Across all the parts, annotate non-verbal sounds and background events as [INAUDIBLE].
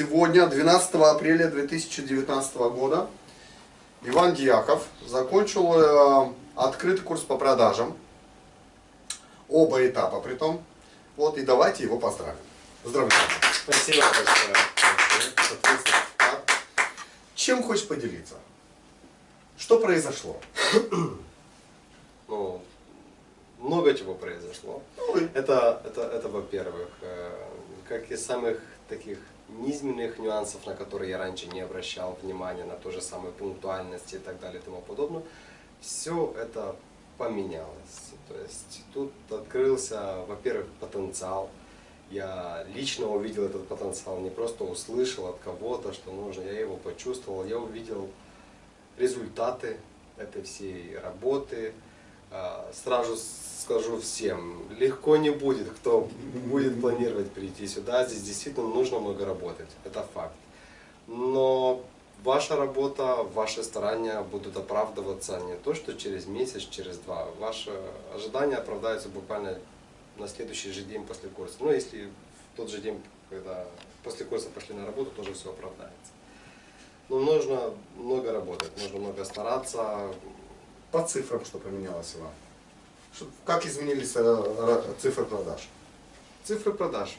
Сегодня, 12 апреля 2019 года, Иван Дьяков закончил э, открытый курс по продажам. Оба этапа при том. Вот, и давайте его поздравим. Поздравляю. Спасибо большое. Чем хочешь поделиться? Что произошло? Ну, много чего произошло. Ну, Это, это, это во-первых, э, как из самых таких низменных нюансов, на которые я раньше не обращал внимания, на ту же самую пунктуальность и так далее и тому подобное, все это поменялось. То есть тут открылся, во-первых, потенциал. Я лично увидел этот потенциал, не просто услышал от кого-то, что нужно, я его почувствовал, я увидел результаты этой всей работы. А, Сразу скажу всем, легко не будет, кто будет планировать прийти сюда. Здесь действительно нужно много работать, это факт. Но ваша работа, ваши старания будут оправдываться не то, что через месяц, через два. Ваши ожидания оправдаются буквально на следующий же день после курса. Ну, если в тот же день, когда после курса пошли на работу, тоже все оправдается. Но нужно много работать, нужно много стараться. По цифрам, что поменялось? Что- как изменились э, цифры продаж? Цифры продаж.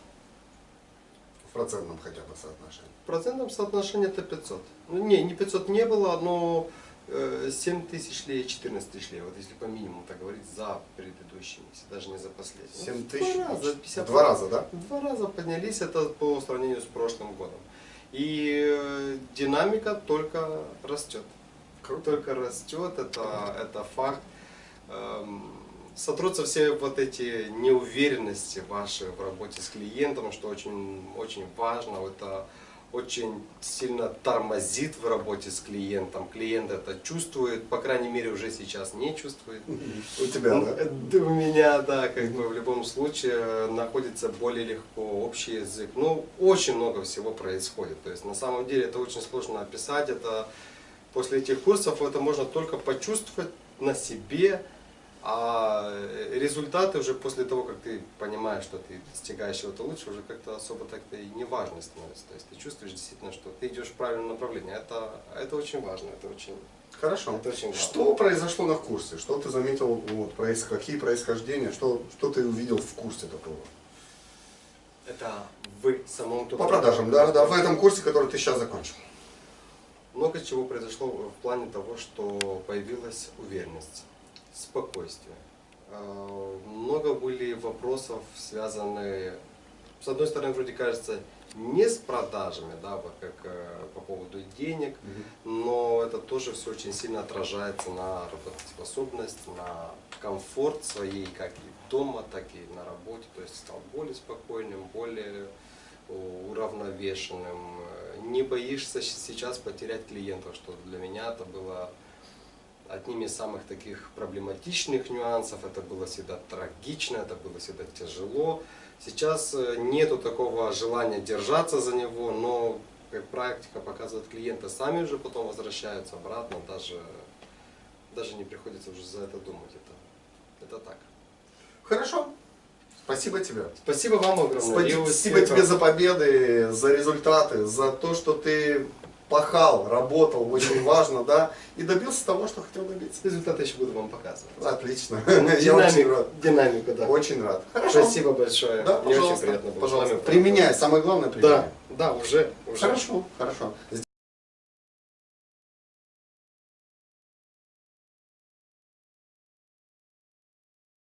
В процентном хотя бы соотношении. В процентном соотношении это 500. Ну, не, не 500 не было, но э, 7 тысяч лей, 14 тысяч лей. Вот если по минимуму так говорить, за предыдущий месяц, даже не за последний. 7 Ну, тысяч? Два раза, 50 Два раза, да? Два раза поднялись, это по сравнению с прошлым годом. И э, динамика только растет. Только растет, это, это факт. Эм, Сотрутся все вот эти неуверенности ваши в работе с клиентом, что очень, очень важно. Это очень сильно тормозит в работе с клиентом. Клиент это чувствует, по крайней мере уже сейчас не чувствует. У тебя, Ну, да? э, да, У меня, да, как бы в любом случае находится более легко общий язык. Ну, очень много всего происходит. То есть на самом деле это очень сложно описать. Это после этих курсов это можно только почувствовать на себе, а результаты уже после того, как ты понимаешь, что ты достигаешь чего-то лучше, уже как-то особо так-то и не важно становится. То есть ты чувствуешь действительно, что ты идешь в правильном направлении. Это, это очень важно, это очень, Хорошо. это очень важно. Что произошло на курсе? Что ты заметил, вот, проис- какие происхождения, что, что ты увидел в курсе такого? Это вы самому По продажам, да, да, в этом курсе, который ты сейчас закончил. Много чего произошло в плане того, что появилась уверенность, спокойствие. Э, Много были вопросов, связанные, с одной стороны, вроде кажется, не с продажами, да, вот как э, по поводу денег, но это тоже все очень сильно отражается на работоспособность, на комфорт своей, как и дома, так и на работе. То есть стал более спокойным, более э, уравновешенным. Не боишься сейчас потерять клиентов, что для меня это было одним из самых таких проблематичных нюансов. Это было всегда трагично, это было всегда тяжело. Сейчас э, нету такого желания держаться за него, но как практика показывает, клиенты сами уже потом возвращаются обратно, даже, даже не приходится уже за это думать. Это, это так. Хорошо. Спасибо тебе. Спасибо вам огромное. Спасибо успехов. тебе за победы, за результаты, за то, что ты пахал, работал, очень [LAUGHS] важно, да, и добился того, что хотел добиться. Результаты еще буду вам показывать. Отлично. [LAUGHS] Я очень рад. динамику, да. Очень рад. Хорошо. Спасибо большое. Да, Мне очень приятно было. Пожалуйста. Применяй, самое главное применяй. Да, да, уже. Хорошо, хорошо.